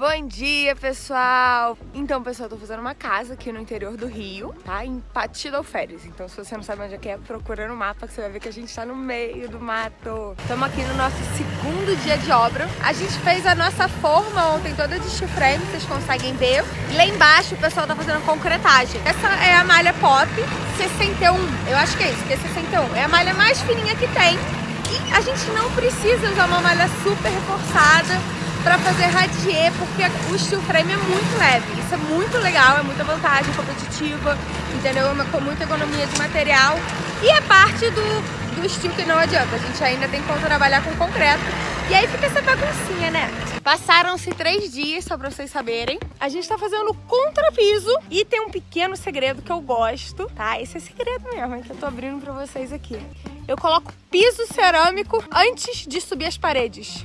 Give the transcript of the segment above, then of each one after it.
Bom dia, pessoal! Então, pessoal, eu tô fazendo uma casa aqui no interior do Rio, tá? Em Patidalferes. Então, se você não sabe onde é que é, procura no mapa que você vai ver que a gente tá no meio do mato. Estamos aqui no nosso segundo dia de obra. A gente fez a nossa forma ontem toda de steel frame, vocês conseguem ver. Lá embaixo o pessoal tá fazendo concretagem. Essa é a malha pop 61. Eu acho que é isso, que é 61. É a malha mais fininha que tem. E a gente não precisa usar uma malha super reforçada para fazer radier, porque o steel frame é muito leve. Isso é muito legal, é muita vantagem competitiva, entendeu? É com muita economia de material. E é parte do, do steel que não adianta. A gente ainda tem que trabalhar com concreto. E aí fica essa baguncinha, né? Passaram-se três dias, só pra vocês saberem. A gente tá fazendo contrapiso e tem um pequeno segredo que eu gosto, tá? Esse é segredo mesmo, que eu tô abrindo pra vocês aqui. Eu coloco piso cerâmico antes de subir as paredes.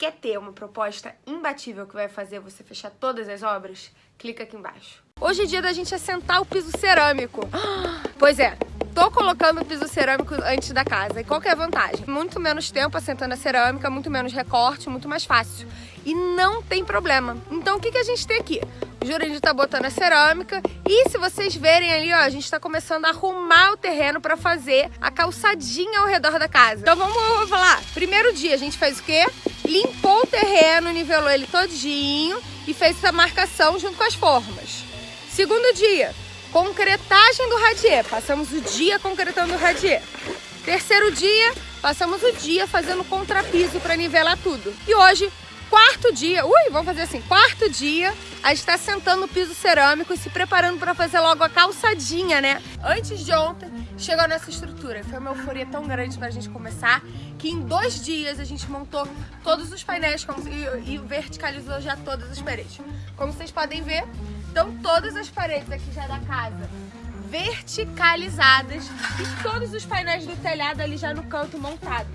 Quer ter uma proposta imbatível que vai fazer você fechar todas as obras? Clica aqui embaixo. Hoje é dia da gente assentar o piso cerâmico. Pois é, tô colocando o piso cerâmico antes da casa. E qual que é a vantagem? Muito menos tempo assentando a cerâmica, muito menos recorte, muito mais fácil. E não tem problema. Então o que, que a gente tem aqui? O Jurandir tá botando a cerâmica e se vocês verem ali, ó, a gente tá começando a arrumar o terreno para fazer a calçadinha ao redor da casa. Então vamos falar. Primeiro dia a gente fez o quê? Limpou o terreno, nivelou ele todinho e fez essa marcação junto com as formas. Segundo dia, concretagem do radier. Passamos o dia concretando o radier. Terceiro dia, passamos o dia fazendo contrapiso para nivelar tudo. E hoje, quarto dia, ui, vamos fazer assim, quarto dia, a gente está sentando no piso cerâmico e se preparando para fazer logo a calçadinha, né? Antes de ontem, chegou nessa estrutura. Foi uma euforia tão grande para a gente começar que em dois dias a gente montou todos os painéis e, e verticalizou já todas as paredes. Como vocês podem ver, estão todas as paredes aqui já da casa verticalizadas e todos os painéis do telhado ali já no canto montado.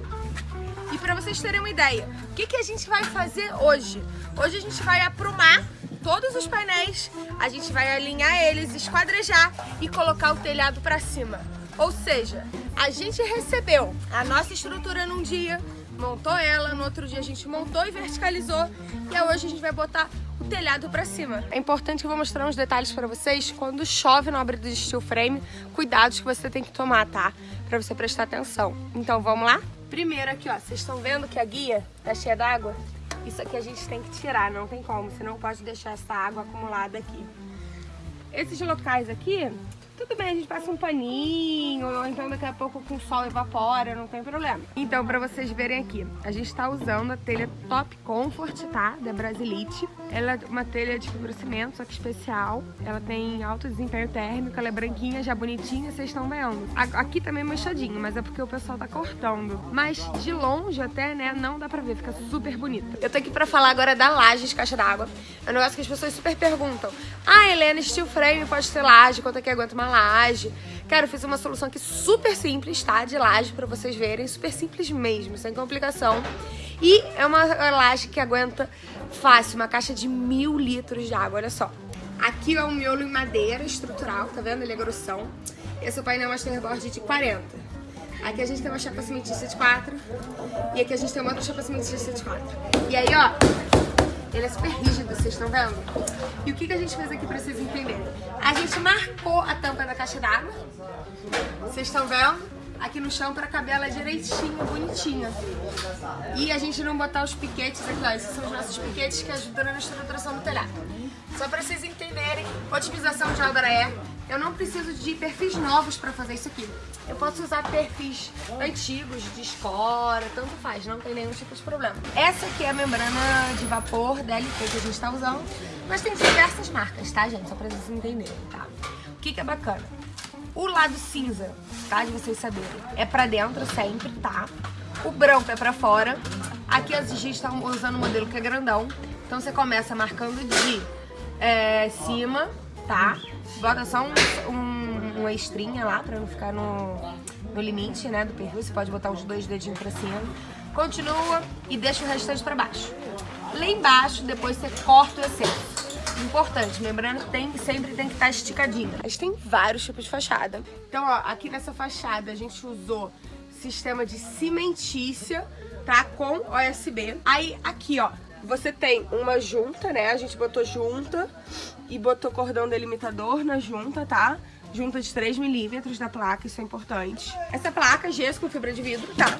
E para vocês terem uma ideia, o que, que a gente vai fazer hoje? Hoje a gente vai aprumar todos os painéis, a gente vai alinhar eles, esquadrejar e colocar o telhado para cima. Ou seja, a gente recebeu a nossa estrutura num dia, montou ela, no outro dia a gente montou e verticalizou e hoje a gente vai botar o telhado para cima. É importante que eu vou mostrar uns detalhes para vocês quando chove no abrir do steel frame, cuidados que você tem que tomar, tá? Para você prestar atenção. Então vamos lá? Primeiro aqui, ó, vocês estão vendo que a guia tá cheia d'água? Isso aqui a gente tem que tirar, não tem como, você não pode deixar essa água acumulada aqui. Esses locais aqui, tudo bem, a gente passa um paninho, ou então daqui a pouco com o sol evapora, não tem problema. Então, pra vocês verem aqui, a gente tá usando a telha Top Comfort, tá? Da Brasilite. Ela é uma telha de fibrocimento, só que especial. Ela tem alto desempenho térmico, ela é branquinha, já bonitinha, vocês estão vendo. Aqui também é manchadinho, mas é porque o pessoal tá cortando. Mas de longe até, né, não dá pra ver, fica super bonita. Eu tô aqui pra falar agora da laje de caixa d'água. É um negócio que as pessoas super perguntam. Ah, Helena, steel frame pode ter laje, quanto é que aguenta uma uma laje. Cara, eu fiz uma solução aqui super simples, tá? De laje pra vocês verem, super simples mesmo, sem complicação. E é uma laje que aguenta fácil, uma caixa de mil litros de água, olha só. Aqui é um miolo em madeira estrutural, tá vendo? Ele é grossão. Esse é o painel Masterboard de 40. Aqui a gente tem uma chapa cimentícia de 4 e aqui a gente tem uma outra chapa cimentícia de 4. E aí, ó, ele é super rígido, vocês estão vendo? E o que, que a gente fez aqui pra vocês entenderem? A gente marcou a tampa da caixa d'água. Vocês estão vendo? Aqui no chão pra caber ela direitinha, bonitinha. E a gente não botar os piquetes aqui, ó. Esses são os nossos piquetes que ajudam na estruturação do telhado. Só pra vocês entenderem, otimização de obra é eu não preciso de perfis novos para fazer isso aqui. Eu posso usar perfis antigos, de espora, tanto faz, não tem nenhum tipo de problema. Essa aqui é a membrana de vapor DLP que a gente está usando, mas tem diversas marcas, tá, gente? Só para vocês entenderem, tá? O que, que é bacana? O lado cinza, tá? De vocês saberem, é pra dentro sempre, tá? O branco é pra fora. Aqui a gente está usando um modelo que é grandão. Então você começa marcando de é, cima, tá? Bota só um, um, uma estrinha lá pra não ficar no, no limite, né, do perfil. Você pode botar os dois dedinhos pra cima. Continua e deixa o restante pra baixo. Lá embaixo, depois você corta o excesso. Importante, membrana tem, sempre tem que estar tá esticadinha. A gente tem vários tipos de fachada. Então, ó, aqui nessa fachada a gente usou sistema de cimentícia, tá? Com OSB. Aí, aqui, ó, Você tem uma junta, né? A gente botou junta e botou cordão delimitador na junta, tá? Junta de 3 milímetros da placa, isso é importante. Essa placa, gesso com fibra de vidro, tá?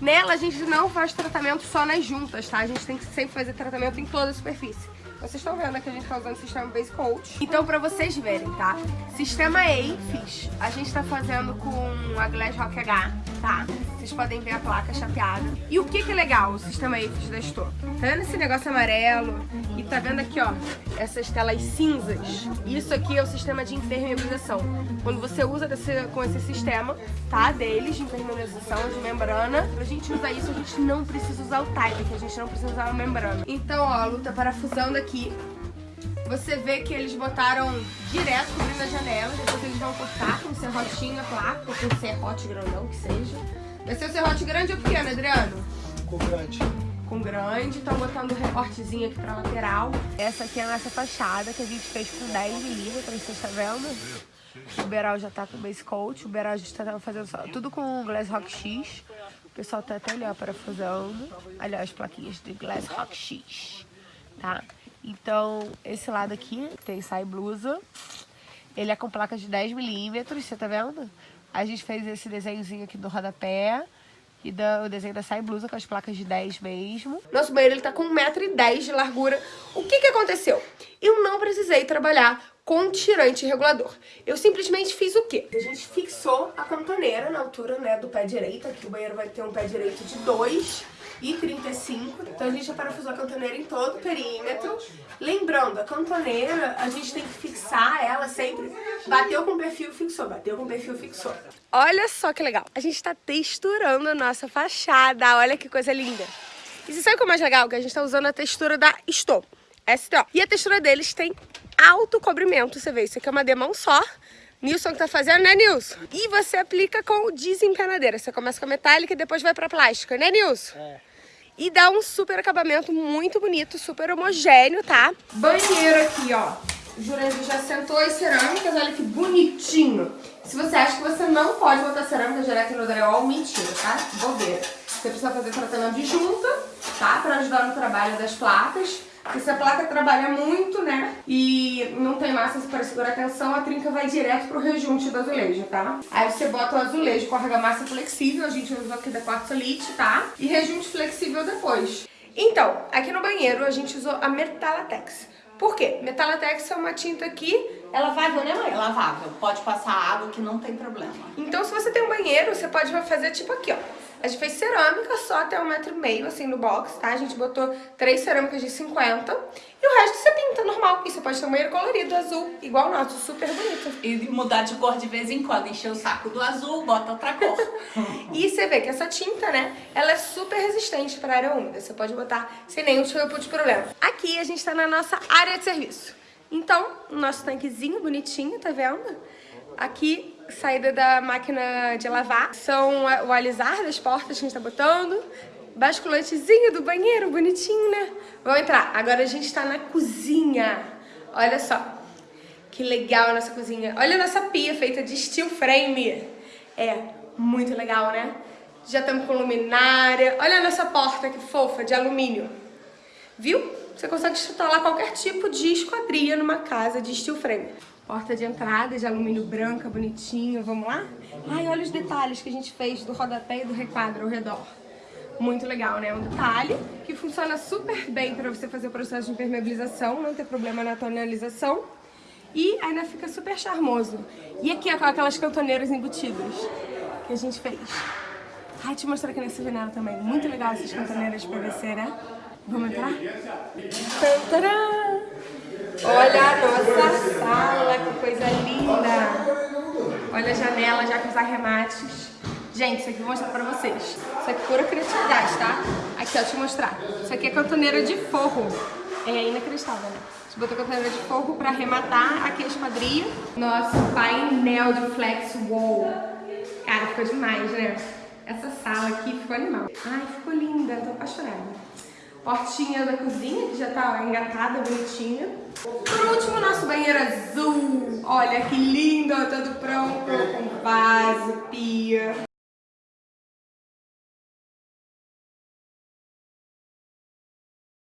Nela a gente não faz tratamento só nas juntas, tá? A gente tem que sempre fazer tratamento em toda a superfície. Vocês estão vendo que a gente tá usando o sistema Base Coat. Então, pra vocês verem, tá? Sistema AFIS, a gente tá fazendo com a Glass Rock H, tá? Vocês podem ver a placa chapeada. E o que que é legal o sistema AFIS da Estor? Tá vendo esse negócio amarelo? E tá vendo aqui, ó, essas telas cinzas? Isso aqui é o sistema de impermeabilização. Quando você usa desse, com esse sistema, tá? Deles, de impermeabilização, de membrana, pra gente usar isso, a gente não precisa usar o type, que a gente não precisa usar a membrana. Então, ó, a luta parafusando aqui você vê que eles botaram direto cobrindo a janela, depois eles vão cortar com serrotinho a placa, ou com serrote grandão, que seja. Vai ser o serrote grande ou pequeno, Adriano? Com grande. Grande, estão botando recortezinho aqui pra lateral. Essa aqui é a nossa fachada, que a gente fez com 10 milímetros, vocês estão vendo? O Beral já tá com base coat, o Beral já tá fazendo só, tudo com Glass Rock X. O pessoal tá até ali, ó, parafusando. Ali, ó, as plaquinhas de Glass Rock X, tá? Então, esse lado aqui tem sai blusa. Ele é com placa de 10 milímetros, você tá vendo? A gente fez esse desenhozinho aqui do rodapé. E da, o desenho da sai blusa com as placas de 10 mesmo. Nosso banheiro ele tá com 1,10m de largura. O que que aconteceu? Eu não precisei trabalhar com tirante regulador. Eu simplesmente fiz o quê? A gente fixou a cantoneira na altura né, do pé direito. Aqui o banheiro vai ter um pé direito de 2 e 35. Então a gente já parafusou a cantoneira em todo o perímetro. Lembrando, a cantoneira, a gente tem que fixar ela sempre. Bateu com o perfil, fixou. Bateu com o perfil, fixou. Olha só que legal. A gente tá texturando a nossa fachada. Olha que coisa linda. E você sabe o que é mais legal? Que a gente tá usando a textura da Sto. STO. E a textura deles tem alto cobrimento, você vê. Isso aqui é uma demão só. Nilson que tá fazendo, né, Nilson? E você aplica com desempenadeira. Você começa com a metálica e depois vai pra plástica, né, Nilson? É. E dá um super acabamento muito bonito, super homogêneo, tá? Banheiro aqui, ó. O Jurandir já sentou as cerâmicas, olha que bonitinho. Se você acha que você não pode botar cerâmica direto no drywall, mentira, tá? Bobeira. Você precisa fazer tratamento de junta, tá? Pra ajudar no trabalho das placas. Porque se a placa trabalha muito, né, e não tem massa para segurar a tensão, a trinca vai direto pro rejunte do azulejo, tá? Aí você bota o azulejo com argamassa flexível, a gente usou aqui da Quartzolite, tá? E rejunte flexível depois. Então, aqui no banheiro a gente usou a Metalatex. Por quê? Metalatex é uma tinta que é lavável, né mãe? É lavável, pode passar água que não tem problema. Então se você tem um banheiro, você pode fazer tipo aqui, ó. A gente fez cerâmica só até um metro e meio, assim, no box, tá? A gente botou três cerâmicas de 50 e o resto você pinta normal. E você pode ter um banheiro colorido, azul, igual o nosso, super bonito. E mudar de cor de vez em quando, encher o saco do azul, bota outra cor. e você vê que essa tinta, né, ela é super resistente para área úmida. Você pode botar sem nenhum tipo de problema. Aqui a gente tá na nossa área de serviço. Então, o nosso tanquezinho bonitinho, tá vendo? Aqui, saída da máquina de lavar. São o alisar das portas que a gente tá botando. Basculantezinho do banheiro, bonitinho, né? Vamos entrar. Agora a gente tá na cozinha. Olha só. Que legal a nossa cozinha. Olha a nossa pia feita de steel frame. É muito legal, né? Já estamos com luminária. Olha a nossa porta que fofa, de alumínio. Viu? Você consegue instalar qualquer tipo de esquadria numa casa de steel frame. Porta de entrada de alumínio branca, bonitinho. Vamos lá? Ai, olha os detalhes que a gente fez do rodapé e do requadro ao redor. Muito legal, né? Um detalhe que funciona super bem para você fazer o processo de impermeabilização, não ter problema na tonalização. E ainda fica super charmoso. E aqui é com aquelas cantoneiras embutidas que a gente fez. Ai, te mostrar aqui nessa janela também. Muito legal essas cantoneiras PVC, né? Vamos entrar? Tantarã! Olha a nossa sala, que coisa linda! Olha a janela já com os arremates. Gente, isso aqui eu vou mostrar pra vocês. Isso aqui é pura criatividade, tá? Aqui, ó, deixa eu mostrar. Isso aqui é cantoneira de forro. É inacreditável, né? A gente botou cantoneira de forro pra arrematar aqui a esquadria. Nosso painel de flex wall. Cara, ficou demais, né? Essa sala aqui ficou animal. Ai, ficou linda, tô apaixonada. Portinha da cozinha, que já tá engatada, bonitinha. Por último, nosso banheiro azul. Olha que lindo, todo pronto, com vaso, pia.